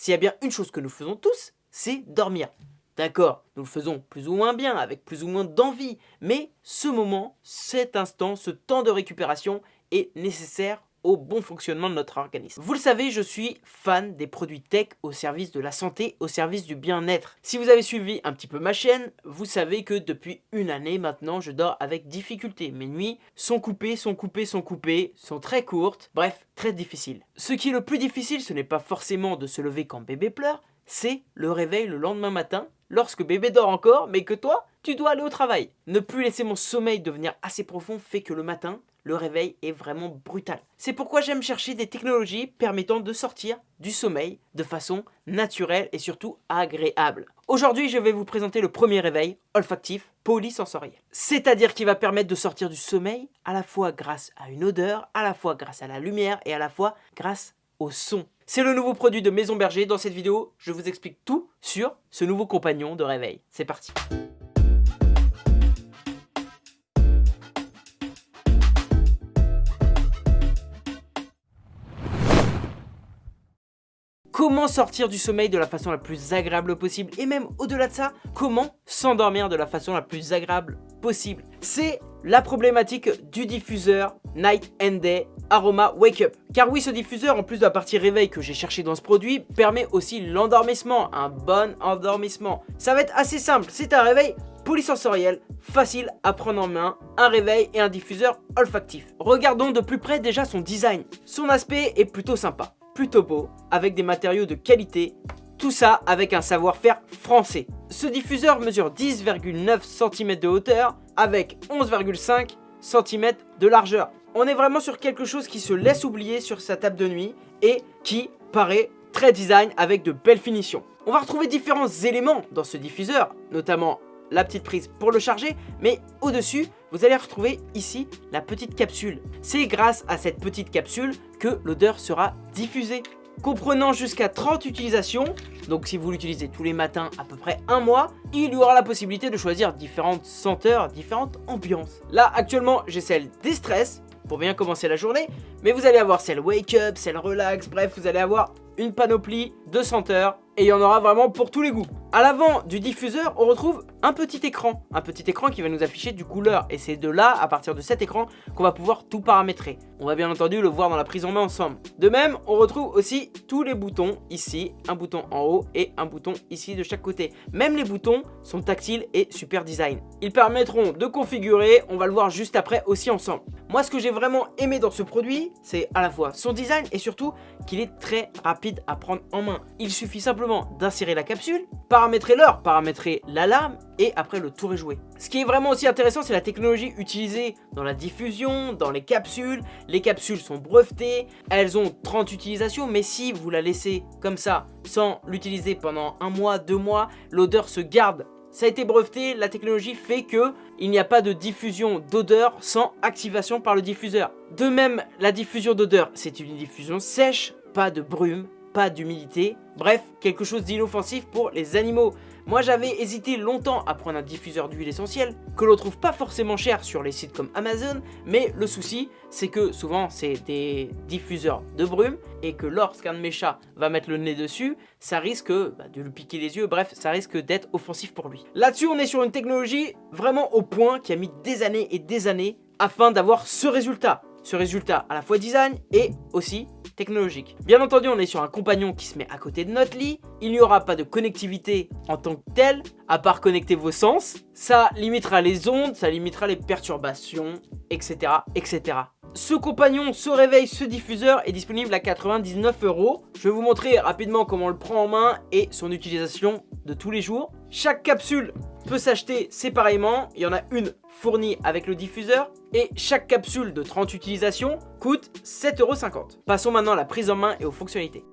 s'il y a bien une chose que nous faisons tous, c'est dormir. D'accord, nous le faisons plus ou moins bien, avec plus ou moins d'envie, mais ce moment, cet instant, ce temps de récupération est nécessaire au bon fonctionnement de notre organisme. Vous le savez, je suis fan des produits tech au service de la santé, au service du bien-être. Si vous avez suivi un petit peu ma chaîne, vous savez que depuis une année maintenant, je dors avec difficulté. Mes nuits sont coupées, sont coupées, sont coupées, sont très courtes, bref, très difficiles. Ce qui est le plus difficile, ce n'est pas forcément de se lever quand bébé pleure, c'est le réveil le lendemain matin lorsque bébé dort encore, mais que toi, tu dois aller au travail. Ne plus laisser mon sommeil devenir assez profond fait que le matin, le réveil est vraiment brutal. C'est pourquoi j'aime chercher des technologies permettant de sortir du sommeil de façon naturelle et surtout agréable. Aujourd'hui, je vais vous présenter le premier réveil olfactif polysensoriel. C'est-à-dire qu'il va permettre de sortir du sommeil à la fois grâce à une odeur, à la fois grâce à la lumière et à la fois grâce au son. C'est le nouveau produit de Maison Berger. Dans cette vidéo, je vous explique tout sur ce nouveau compagnon de réveil. C'est parti Sortir du sommeil de la façon la plus agréable possible Et même au-delà de ça, comment s'endormir de la façon la plus agréable possible C'est la problématique du diffuseur Night and Day Aroma Wake Up. Car oui, ce diffuseur, en plus de la partie réveil que j'ai cherché dans ce produit, permet aussi l'endormissement, un bon endormissement. Ça va être assez simple, c'est un réveil polysensoriel, facile à prendre en main, un réveil et un diffuseur olfactif. Regardons de plus près déjà son design. Son aspect est plutôt sympa, plutôt beau, avec des matériaux de qualité, tout ça avec un savoir-faire français. Ce diffuseur mesure 10,9 cm de hauteur avec 11,5 cm de largeur. On est vraiment sur quelque chose qui se laisse oublier sur sa table de nuit et qui paraît très design avec de belles finitions. On va retrouver différents éléments dans ce diffuseur, notamment la petite prise pour le charger, mais au-dessus, vous allez retrouver ici la petite capsule. C'est grâce à cette petite capsule que l'odeur sera diffusée comprenant jusqu'à 30 utilisations. Donc si vous l'utilisez tous les matins à peu près un mois, il y aura la possibilité de choisir différentes senteurs, différentes ambiances. Là actuellement j'ai celle des stress pour bien commencer la journée, mais vous allez avoir celle wake up, celle relax, bref vous allez avoir une panoplie de senteurs et il y en aura vraiment pour tous les goûts. À l'avant du diffuseur, on retrouve un petit écran, un petit écran qui va nous afficher du couleur et c'est de là, à partir de cet écran, qu'on va pouvoir tout paramétrer. On va bien entendu le voir dans la prise en main ensemble. De même, on retrouve aussi tous les boutons ici, un bouton en haut et un bouton ici de chaque côté. Même les boutons sont tactiles et super design. Ils permettront de configurer, on va le voir juste après aussi ensemble. Moi, ce que j'ai vraiment aimé dans ce produit, c'est à la fois son design et surtout qu'il est très rapide à prendre en main. Il suffit simplement d'insérer la capsule, paramétrer l'heure, paramétrer l'alarme et après le tour est joué. Ce qui est vraiment aussi intéressant c'est la technologie utilisée dans la diffusion, dans les capsules. Les capsules sont brevetées, elles ont 30 utilisations mais si vous la laissez comme ça sans l'utiliser pendant un mois, deux mois, l'odeur se garde ça a été breveté, la technologie fait que il n'y a pas de diffusion d'odeur sans activation par le diffuseur. De même, la diffusion d'odeur, c'est une diffusion sèche, pas de brume, pas d'humidité. Bref, quelque chose d'inoffensif pour les animaux. Moi j'avais hésité longtemps à prendre un diffuseur d'huile essentielle, que l'on trouve pas forcément cher sur les sites comme Amazon, mais le souci c'est que souvent c'est des diffuseurs de brume, et que lorsqu'un de mes chats va mettre le nez dessus, ça risque bah, de lui piquer les yeux, bref ça risque d'être offensif pour lui. Là-dessus on est sur une technologie vraiment au point qui a mis des années et des années afin d'avoir ce résultat. Ce résultat à la fois design et aussi technologique. Bien entendu, on est sur un compagnon qui se met à côté de notre lit. Il n'y aura pas de connectivité en tant que telle, à part connecter vos sens. Ça limitera les ondes, ça limitera les perturbations, etc. etc. Ce compagnon, ce réveil, ce diffuseur est disponible à 99 euros. Je vais vous montrer rapidement comment on le prend en main et son utilisation de tous les jours. Chaque capsule peut s'acheter séparément. Il y en a une fournie avec le diffuseur. Et chaque capsule de 30 utilisations coûte 7,50€. Passons maintenant à la prise en main et aux fonctionnalités.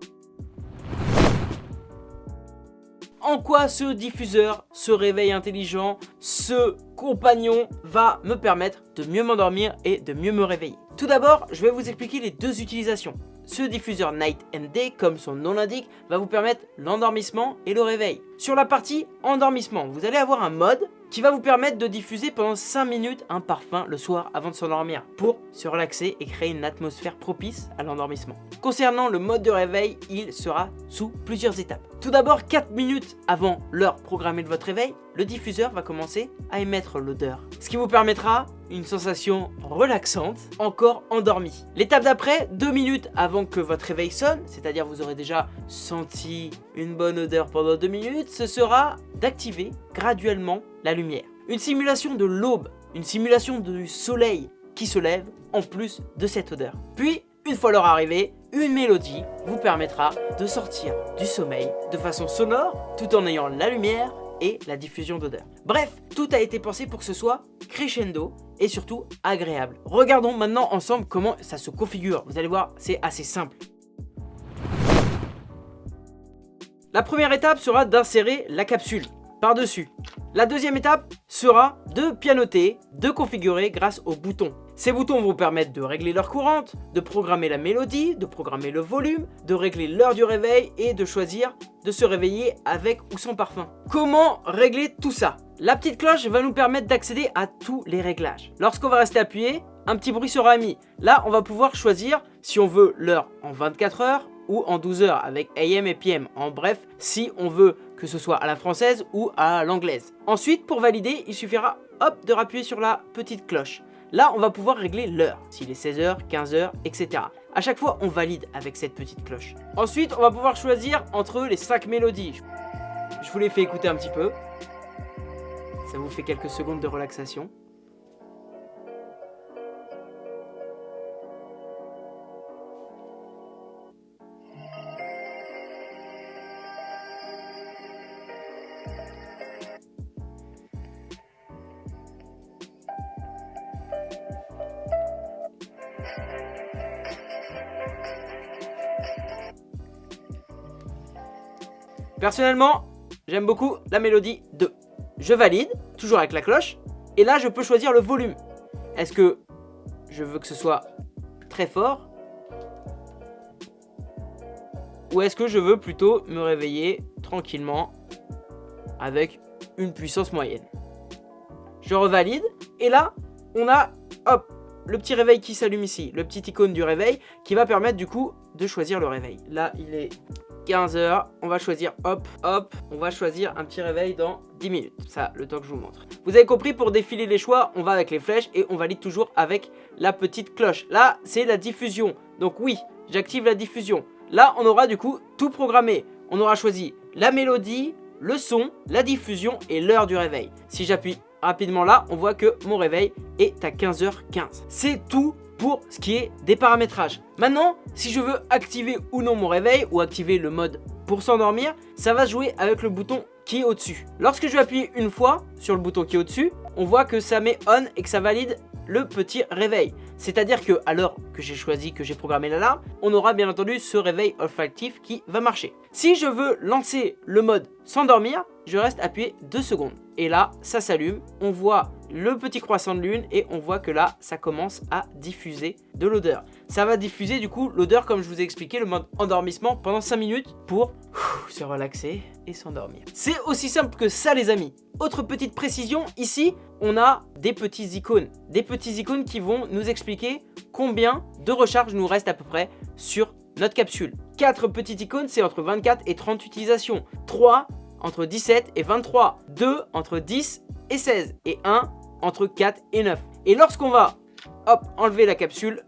en quoi ce diffuseur, ce réveil intelligent, ce compagnon va me permettre de mieux m'endormir et de mieux me réveiller? Tout d'abord, je vais vous expliquer les deux utilisations. Ce diffuseur Night and Day, comme son nom l'indique, va vous permettre l'endormissement et le réveil. Sur la partie endormissement, vous allez avoir un mode qui va vous permettre de diffuser pendant 5 minutes un parfum le soir avant de s'endormir pour se relaxer et créer une atmosphère propice à l'endormissement. Concernant le mode de réveil, il sera sous plusieurs étapes. Tout d'abord, 4 minutes avant l'heure programmée de votre réveil, le diffuseur va commencer à émettre l'odeur, ce qui vous permettra une sensation relaxante, encore endormie. L'étape d'après, 2 minutes avant que votre réveil sonne, c'est-à-dire vous aurez déjà senti une bonne odeur pendant 2 minutes, ce sera d'activer graduellement la lumière. Une simulation de l'aube, une simulation du soleil qui se lève en plus de cette odeur. Puis, une fois l'heure arrivée, une mélodie vous permettra de sortir du sommeil de façon sonore tout en ayant la lumière et la diffusion d'odeur. Bref, tout a été pensé pour que ce soit crescendo et surtout agréable. Regardons maintenant ensemble comment ça se configure. Vous allez voir, c'est assez simple. La première étape sera d'insérer la capsule par-dessus. La deuxième étape sera de pianoter, de configurer grâce aux boutons. Ces boutons vont permettre de régler l'heure courante, de programmer la mélodie, de programmer le volume, de régler l'heure du réveil et de choisir de se réveiller avec ou sans parfum. Comment régler tout ça? La petite cloche va nous permettre d'accéder à tous les réglages. Lorsqu'on va rester appuyé, un petit bruit sera émis. Là, on va pouvoir choisir si on veut l'heure en 24 heures ou en 12 heures avec AM et PM. En bref, si on veut que ce soit à la française ou à l'anglaise. Ensuite, pour valider, il suffira hop de rappuyer sur la petite cloche. Là, on va pouvoir régler l'heure, s'il est 16h, 15h, etc. A chaque fois, on valide avec cette petite cloche. Ensuite, on va pouvoir choisir entre les 5 mélodies. Je vous les fais écouter un petit peu. Ça vous fait quelques secondes de relaxation. Personnellement, j'aime beaucoup la mélodie 2. Je valide, toujours avec la cloche, et là je peux choisir le volume. Est-ce que je veux que ce soit très fort? Ou est-ce que je veux plutôt me réveiller tranquillement avec une puissance moyenne? Je revalide, et là, on a, hop, le petit réveil qui s'allume ici, le petit icône du réveil qui va permettre du coup de choisir le réveil. Là, il est 15h, on va choisir hop, hop, on va choisir un petit réveil dans 10 minutes. Ça, le temps que je vous montre. Vous avez compris, pour défiler les choix, on va avec les flèches et on valide toujours avec la petite cloche. Là, c'est la diffusion. Donc oui, j'active la diffusion. Là, on aura du coup tout programmé. On aura choisi la mélodie, le son, la diffusion et l'heure du réveil. Si j'appuie rapidement là, on voit que mon réveil est à 15h15. C'est tout pour ce qui est des paramétrages. Maintenant, si je veux activer ou non mon réveil ou activer le mode pour s'endormir, ça va jouer avec le bouton qui est au-dessus. Lorsque je vais appuyer une fois sur le bouton qui est au-dessus, on voit que ça met on et que ça valide le petit réveil. C'est-à-dire que à l'heure que j'ai choisi, que j'ai programmé l'alarme, on aura bien entendu ce réveil olfactif qui va marcher. Si je veux lancer le mode s'endormir, je reste appuyé 2 secondes. Et là, ça s'allume, on voit le petit croissant de lune et on voit que là, ça commence à diffuser de l'odeur. Ça va diffuser du coup l'odeur comme je vous ai expliqué, le mode endormissement pendant 5 minutes pour se relaxer et s'endormir. C'est aussi simple que ça les amis. Autre petite précision, ici, on a des petits icônes. Des petits icônes qui vont nous expliquer combien de recharge nous reste à peu près sur notre capsule. 4 petites icônes, c'est entre 24 et 30 utilisations. 3 entre 17 et 23. 2 entre 10 et 16. Et 1 entre 4 et 9. Et lorsqu'on va hop, enlever la capsule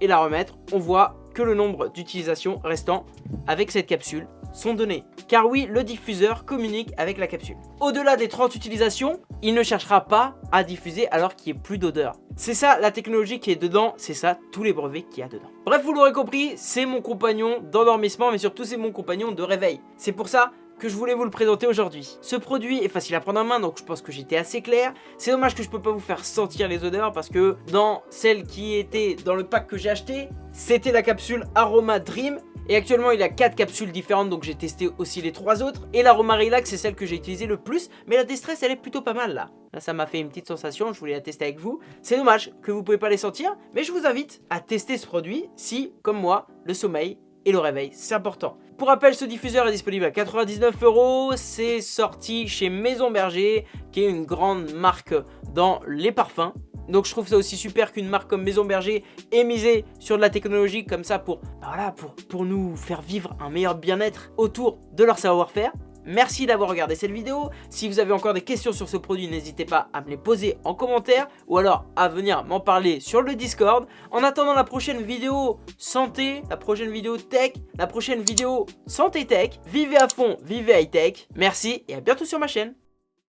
et la remettre, on voit que le nombre d'utilisations restant avec cette capsule sont données. Car oui, le diffuseur communique avec la capsule. Au-delà des 30 utilisations, il ne cherchera pas à diffuser alors qu'il n'y ait plus d'odeur. C'est ça la technologie qui est dedans, c'est ça tous les brevets qu'il y a dedans. Bref, vous l'aurez compris, c'est mon compagnon d'endormissement, mais surtout c'est mon compagnon de réveil. C'est pour ça que je voulais vous le présenter aujourd'hui. Ce produit est facile à prendre en main, donc je pense que j'étais assez clair. C'est dommage que je peux pas vous faire sentir les odeurs, parce que dans celle qui était dans le pack que j'ai acheté, c'était la capsule Aroma Dream. Et actuellement, il a 4 capsules différentes, donc j'ai testé aussi les 3 autres. Et l'aroma relax, c'est celle que j'ai utilisée le plus. Mais la Destress, elle est plutôt pas mal là. Là, ça m'a fait une petite sensation, je voulais la tester avec vous. C'est dommage que vous pouvez pas les sentir, mais je vous invite à tester ce produit si, comme moi, le sommeil et le réveil, c'est important. Pour rappel, ce diffuseur est disponible à 99 euros. C'est sorti chez Maison Berger, qui est une grande marque dans les parfums. Donc je trouve ça aussi super qu'une marque comme Maison Berger ait misé sur de la technologie comme ça pour, bah voilà, pour, pour nous faire vivre un meilleur bien-être autour de leur savoir-faire. Merci d'avoir regardé cette vidéo. Si vous avez encore des questions sur ce produit, n'hésitez pas à me les poser en commentaire ou alors à venir m'en parler sur le Discord. En attendant la prochaine vidéo santé, la prochaine vidéo tech, la prochaine vidéo santé tech, vivez à fond, vivez high tech. Merci et à bientôt sur ma chaîne.